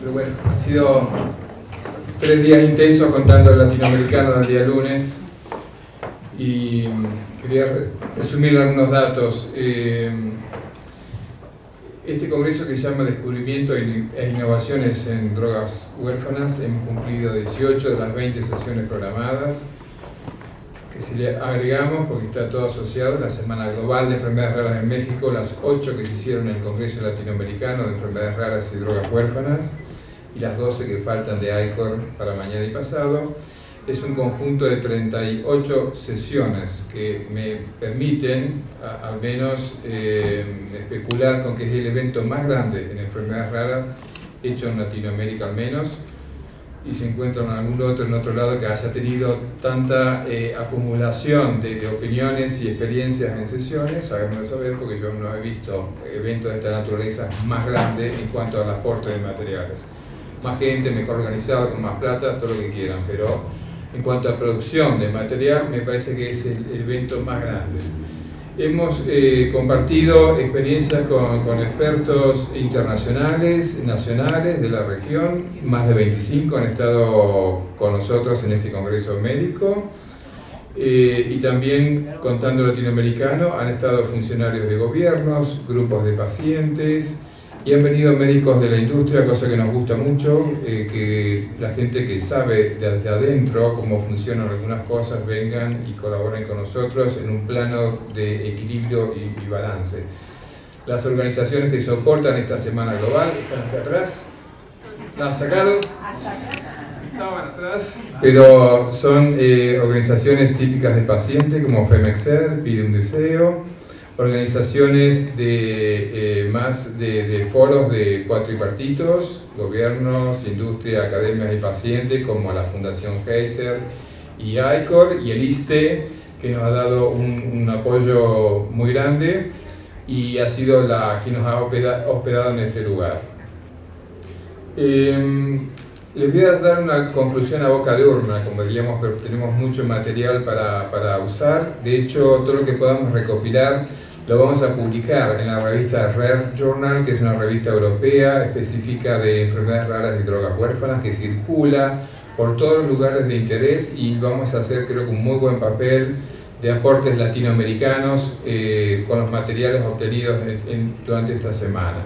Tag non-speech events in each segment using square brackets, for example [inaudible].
Pero bueno, ha sido tres días intensos contando el latinoamericano el día lunes y quería resumir algunos datos. Eh, este congreso que se llama Descubrimiento e Innovaciones en Drogas Huérfanas, hemos cumplido 18 de las 20 sesiones programadas, si le agregamos, porque está todo asociado, la Semana Global de Enfermedades Raras en México, las 8 que se hicieron en el Congreso Latinoamericano de Enfermedades Raras y Drogas Huérfanas, y las 12 que faltan de ICOR para mañana y pasado, es un conjunto de 38 sesiones que me permiten al menos eh, especular con que es el evento más grande en enfermedades raras hecho en Latinoamérica al menos y se encuentra en algún otro en otro lado que haya tenido tanta eh, acumulación de, opiniones y experiencias en sesiones, háganmelo saber porque yo no he visto eventos de esta naturaleza más grande en cuanto al aporte de materiales. Más gente, mejor organizado, con más plata, todo lo que quieran, pero en cuanto a producción de material, me parece que es el, evento más grande. Hemos eh, compartido experiencias con, con, expertos internacionales, nacionales de la región, más de 25 han estado con nosotros en este congreso médico, eh, y también, contando latinoamericano, han estado funcionarios de gobiernos, grupos de pacientes, y han venido médicos de la industria, cosa que nos gusta mucho, eh, que la gente que sabe desde adentro cómo funcionan algunas cosas vengan y colaboren con nosotros en un plano de equilibrio y, balance. Las organizaciones que soportan esta Semana Global están acá atrás. ¿La han sacado? Estaban atrás. Pero son eh, organizaciones típicas de paciente como FEMEXER, Pide un Deseo, organizaciones de, eh, más de, foros de cuatripartitos, gobiernos, industria, academias y pacientes, como la Fundación Heiser y ICOR, y el ISTE, que nos ha dado un, apoyo muy grande y ha sido la que nos ha hospedado en este lugar. Em, les voy a dar una conclusión a boca de urna, como diríamos, pero tenemos mucho material para, para usar. De hecho, todo lo que podamos recopilar lo vamos a publicar en la revista Rare Journal, que es una revista europea específica de enfermedades raras y drogas huérfanas que circula por todos los lugares de interés y vamos a hacer creo que un muy buen papel de aportes latinoamericanos eh, con los materiales obtenidos durante esta semana.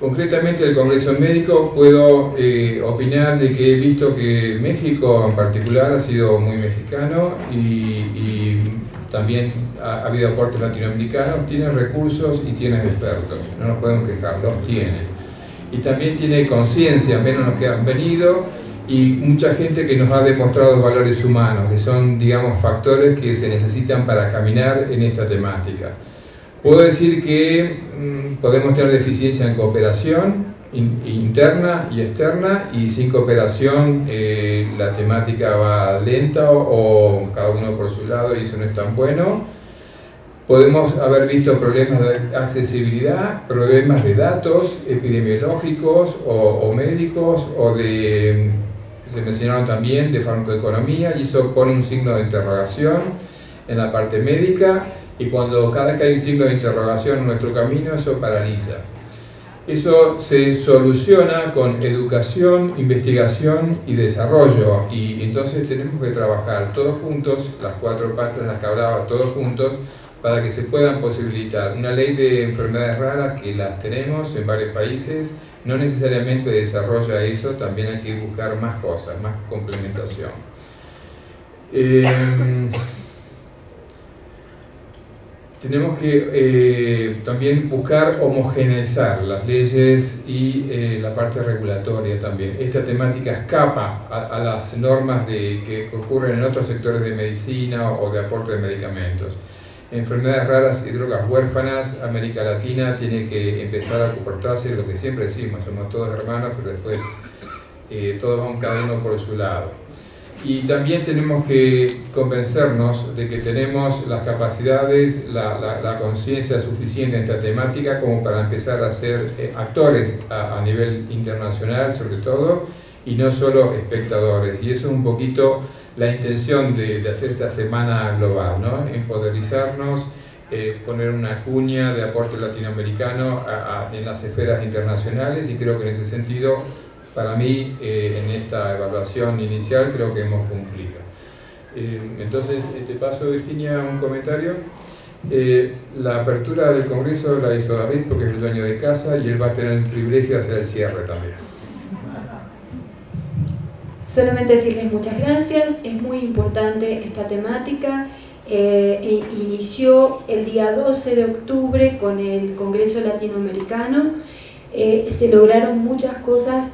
Concretamente del Congreso Médico puedo eh, opinar de que he visto que México en particular ha sido muy mexicano y también ha, habido aportes latinoamericanos, tiene recursos y tiene expertos, no nos podemos quejar, los tiene. Y también tiene conciencia, menos los que han venido, y mucha gente que nos ha demostrado valores humanos, que son, digamos, factores que se necesitan para caminar en esta temática. Puedo decir que mm, podemos tener deficiencia en cooperación, interna y externa y sin cooperación eh, la temática va lenta o, cada uno por su lado y eso no es tan bueno. Podemos haber visto problemas de accesibilidad, problemas de datos epidemiológicos o, médicos o de, se mencionaron también, de farmacoeconomía y eso pone un signo de interrogación en la parte médica y cuando cada vez que hay un signo de interrogación en nuestro camino eso paraliza. Eso se soluciona con educación, investigación y desarrollo y entonces tenemos que trabajar todos juntos, las cuatro partes de las que hablaba, todos juntos, para que se puedan posibilitar una ley de enfermedades raras que las tenemos en varios países, no necesariamente desarrolla eso, también hay que buscar más cosas, más complementación. Em, tenemos que eh, también buscar homogeneizar las leyes y eh, la parte regulatoria también. Esta temática escapa a, las normas de, que ocurren en otros sectores de medicina o de aporte de medicamentos. Enfermedades raras y drogas huérfanas, América Latina tiene que empezar a comportarse lo que siempre decimos, somos todos hermanos, pero después eh, todos vamos cada uno por su lado y también tenemos que convencernos de que tenemos las capacidades, la, conciencia suficiente en esta temática como para empezar a ser eh, actores a, nivel internacional sobre todo y no solo espectadores. Y eso es un poquito la intención de, hacer esta semana global, ¿no? empoderizarnos eh, poner una cuña de aporte latinoamericano en las esferas internacionales y creo que en ese sentido, para mí, eh, en esta evaluación inicial, creo que hemos cumplido. Eh, entonces, te paso, Virginia, un comentario. la apertura del Congreso la hizo David porque es el dueño de casa y él va a tener el privilegio de hacer el cierre también. Solamente decirles muchas gracias, es muy importante esta temática eh, e inició el día 12 de octubre con el Congreso Latinoamericano. Eh, se lograron muchas cosas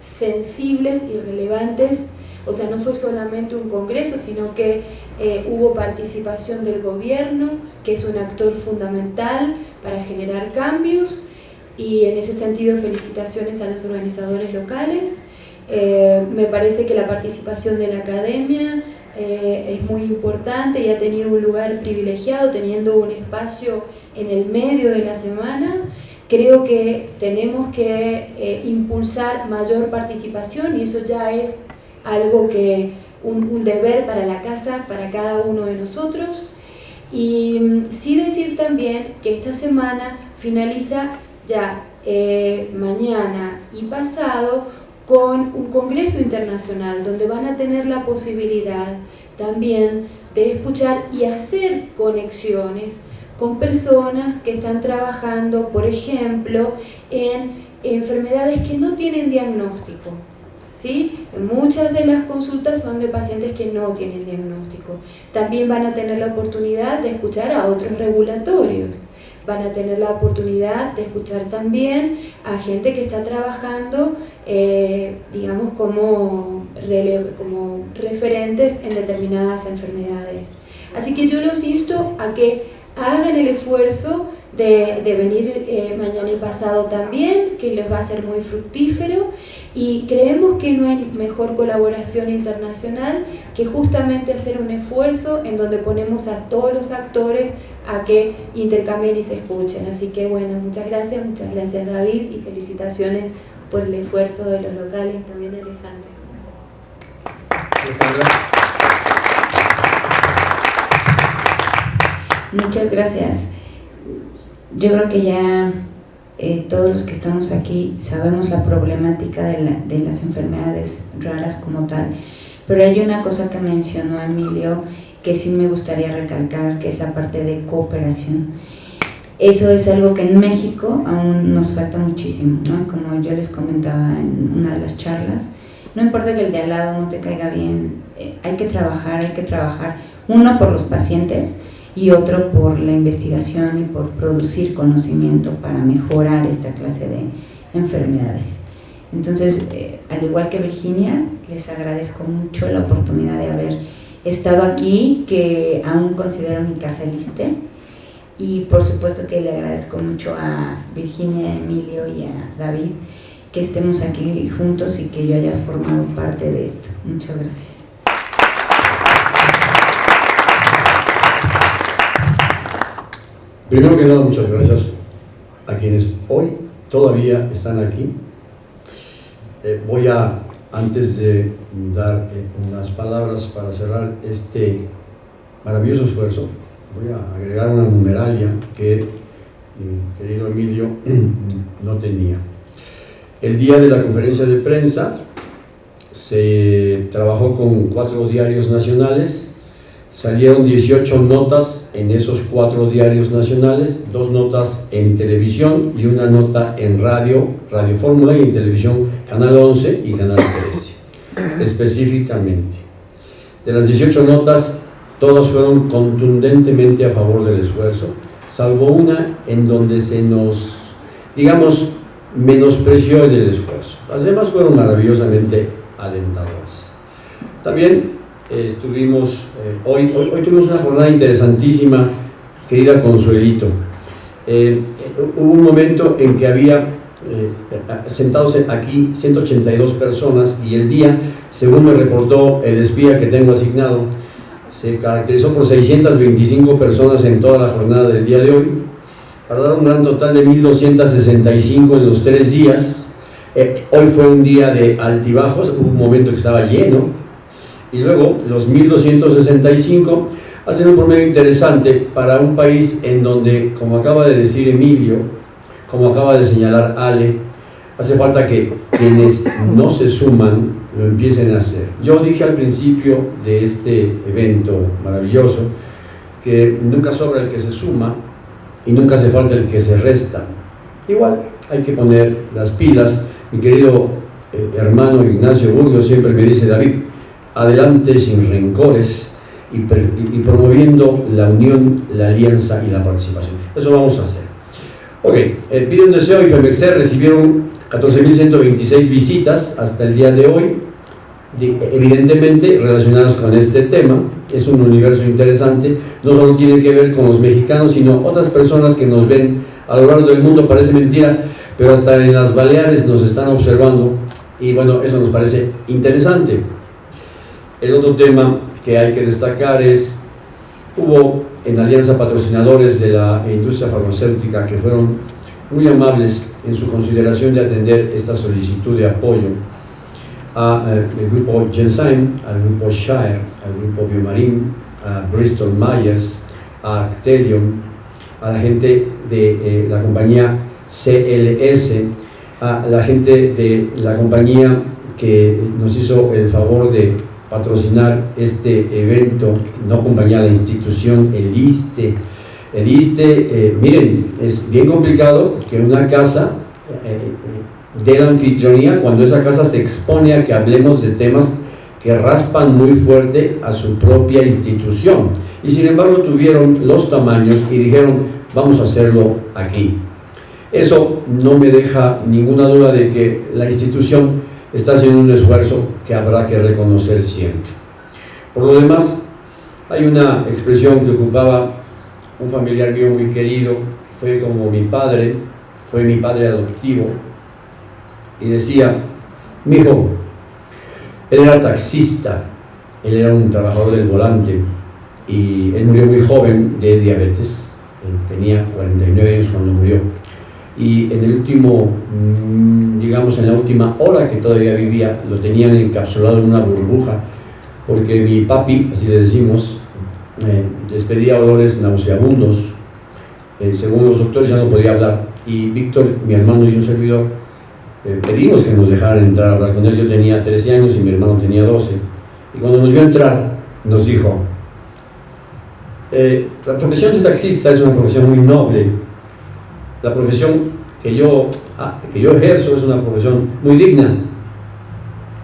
sensibles y relevantes, o sea, no fue solamente un congreso, sino que eh, hubo participación del gobierno, que es un actor fundamental para generar cambios, y en ese sentido felicitaciones a los organizadores locales. me parece que la participación de la academia, eh, es muy importante y ha tenido un lugar privilegiado, teniendo un espacio en el medio de la semana. Creo que tenemos que eh, impulsar mayor participación y eso ya es algo que, un, deber para la casa, para cada uno de nosotros. Y mm, sí decir también que esta semana finaliza ya eh, mañana y pasado con un congreso internacional donde van a tener la posibilidad también de escuchar y hacer conexiones con personas que están trabajando, por ejemplo, en enfermedades que no tienen diagnóstico. ¿Sí? Muchas de las consultas son de pacientes que no tienen diagnóstico. También van a tener la oportunidad de escuchar a otros regulatorios van a tener la oportunidad de escuchar también a gente que está trabajando, eh, digamos, como, como referentes en determinadas enfermedades. Así que yo los insto a que hagan el esfuerzo de, venir eh, mañana y pasado también, que les va a ser muy fructífero y creemos que no hay mejor colaboración internacional que justamente hacer un esfuerzo en donde ponemos a todos los actores a que intercambien y se escuchen. Así que bueno, muchas gracias, muchas gracias David y felicitaciones por el esfuerzo de los locales, también Alejandro. Muchas gracias. Yo creo que ya eh, todos los que estamos aquí sabemos la problemática de, de las enfermedades raras como tal, pero hay una cosa que mencionó Emilio que sí me gustaría recalcar, que es la parte de cooperación. Eso es algo que en México aún nos falta muchísimo, ¿no? Como yo les comentaba en una de las charlas, no importa que el de al lado no te caiga bien, eh, hay que trabajar, hay que trabajar, uno por los pacientes y otro por la investigación y por producir conocimiento para mejorar esta clase de enfermedades. Entonces, eh, al igual que Virginia, les agradezco mucho la oportunidad de haber estado aquí, que aún considero mi casa liste. Y por supuesto que le agradezco mucho a Virginia, Emilio y a David que estemos aquí juntos y que yo haya formado parte de esto. Muchas gracias. Primero que nada, muchas gracias a quienes hoy todavía están aquí. Eh, voy a antes de dar eh, unas palabras para cerrar este maravilloso esfuerzo, voy a agregar una numeralia que mi querido Emilio [clears throat] no tenía. El día de la conferencia de prensa se trabajó con cuatro diarios nacionales, salieron 18 notas en esos cuatro diarios nacionales, dos notas en televisión y una nota en radio, Radio Fórmula y en televisión Canal 11 y Canal 13, específicamente. De las 18 notas, todas fueron contundentemente a favor del esfuerzo, salvo una en donde se nos, digamos, menospreció en el esfuerzo. Las demás fueron maravillosamente alentadoras. También eh, estuvimos, eh, hoy, hoy, tuvimos una jornada interesantísima, querida Consuelito. Eh, hubo un momento en que había eh, sentados aquí 182 personas y el día, según me reportó el espía que tengo asignado, se caracterizó por 625 personas en toda la jornada del día de hoy, para dar un gran total de 1.265 en los tres días. Eh, hoy fue un día de altibajos, hubo un momento que estaba lleno, y luego los 1.265 hacen un promedio interesante para un país en donde, como acaba de decir Emilio, como acaba de señalar Ale, hace falta que quienes no se suman lo empiecen a hacer. Yo dije al principio de este evento maravilloso que nunca sobra el que se suma y nunca hace falta el que se resta. Igual hay que poner las pilas. Mi querido eh, hermano Ignacio Burgos siempre me dice, David, adelante sin rencores y, promoviendo la unión, la alianza y la participación. Eso vamos a hacer. Ok, eh, pide un deseo y FEMEXER recibieron 14.126 visitas hasta el día de hoy, evidentemente relacionadas con este tema. Es un universo interesante, no solo tiene que ver con los mexicanos, sino otras personas que nos ven a lo largo del mundo, parece mentira, pero hasta en las Baleares nos están observando y bueno, eso nos parece interesante. El otro tema que hay que destacar es, hubo en Alianza patrocinadores de la industria farmacéutica que fueron muy amables en su consideración de atender esta solicitud de apoyo al eh, grupo Genzyme, al grupo Shire, al grupo Biomarin, a Bristol Myers, a Actelion, a la gente de eh, la compañía CLS, a la gente de la compañía que nos hizo el favor de patrocinar este evento, no compañía, la institución, el ISTE. El ISTE, eh, miren, es bien complicado que una casa eh, de la anfitrionía, cuando esa casa se expone a que hablemos de temas que raspan muy fuerte a su propia institución. Y sin embargo tuvieron los tamaños y dijeron, vamos a hacerlo aquí. Eso no me deja ninguna duda de que la institución está haciendo un esfuerzo que habrá que reconocer siempre. Por lo demás, hay una expresión que ocupaba un familiar mío muy querido, fue como mi padre, fue mi padre adoptivo, y decía, mi hijo, él era taxista, él era un trabajador del volante, y él murió muy joven de diabetes, tenía 49 años cuando murió, y en el último, mm, digamos en la última hora que todavía vivía, lo tenían encapsulado en una burbuja, porque mi papi, así le decimos, eh, despedía olores nauseabundos, eh, según los doctores ya no podía hablar, y Víctor, mi hermano y un servidor, eh, pedimos que nos dejaran entrar. A hablar con él, yo tenía 13 años y mi hermano tenía 12, y cuando nos vio entrar, nos dijo, la profesión de taxista es una profesión muy noble, la profesión que yo, ah, que yo ejerzo es una profesión muy digna,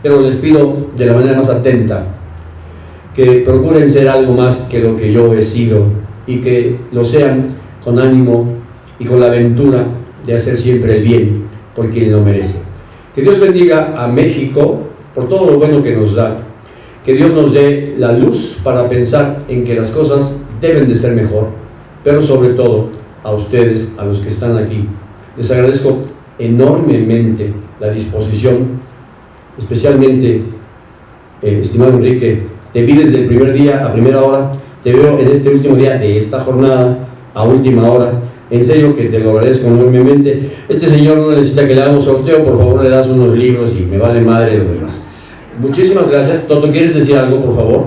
pero les pido de la manera más atenta que procuren ser algo más que lo que yo he sido y que lo sean con ánimo y con la aventura de hacer siempre el bien por quien lo merece. Que Dios bendiga a México por todo lo bueno que nos da. Que Dios nos dé la luz para pensar en que las cosas deben de ser mejor, pero sobre todo a ustedes, a los que están aquí. Les agradezco enormemente la disposición, especialmente, eh, estimado Enrique, te vi desde el primer día a primera hora, te veo en este último día de esta jornada a última hora, en serio que te lo agradezco enormemente. Este señor no necesita que le hagamos sorteo, por favor le das unos libros y me vale madre lo demás. Muchísimas gracias. Toto, ¿quieres decir algo, por favor?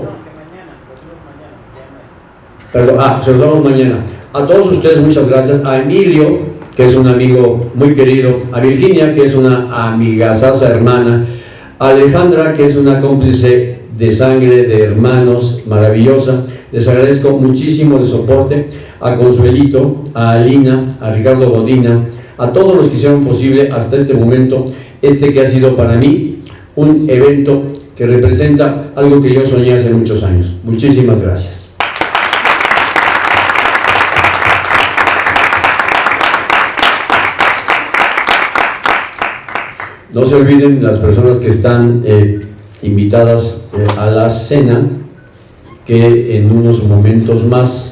Perdón, ah, se los damos mañana. A todos ustedes muchas gracias, a Emilio, que es un amigo muy querido, a Virginia, que es una amigazaza hermana, a Alejandra, que es una cómplice de sangre, de hermanos, maravillosa. Les agradezco muchísimo el soporte, a Consuelito, a Alina, a Ricardo Godina, a todos los que hicieron posible hasta este momento, este que ha sido para mí un evento que representa algo que yo soñé hace muchos años. Muchísimas gracias. No se olviden las personas que están eh, invitadas eh, a la cena, que en unos momentos más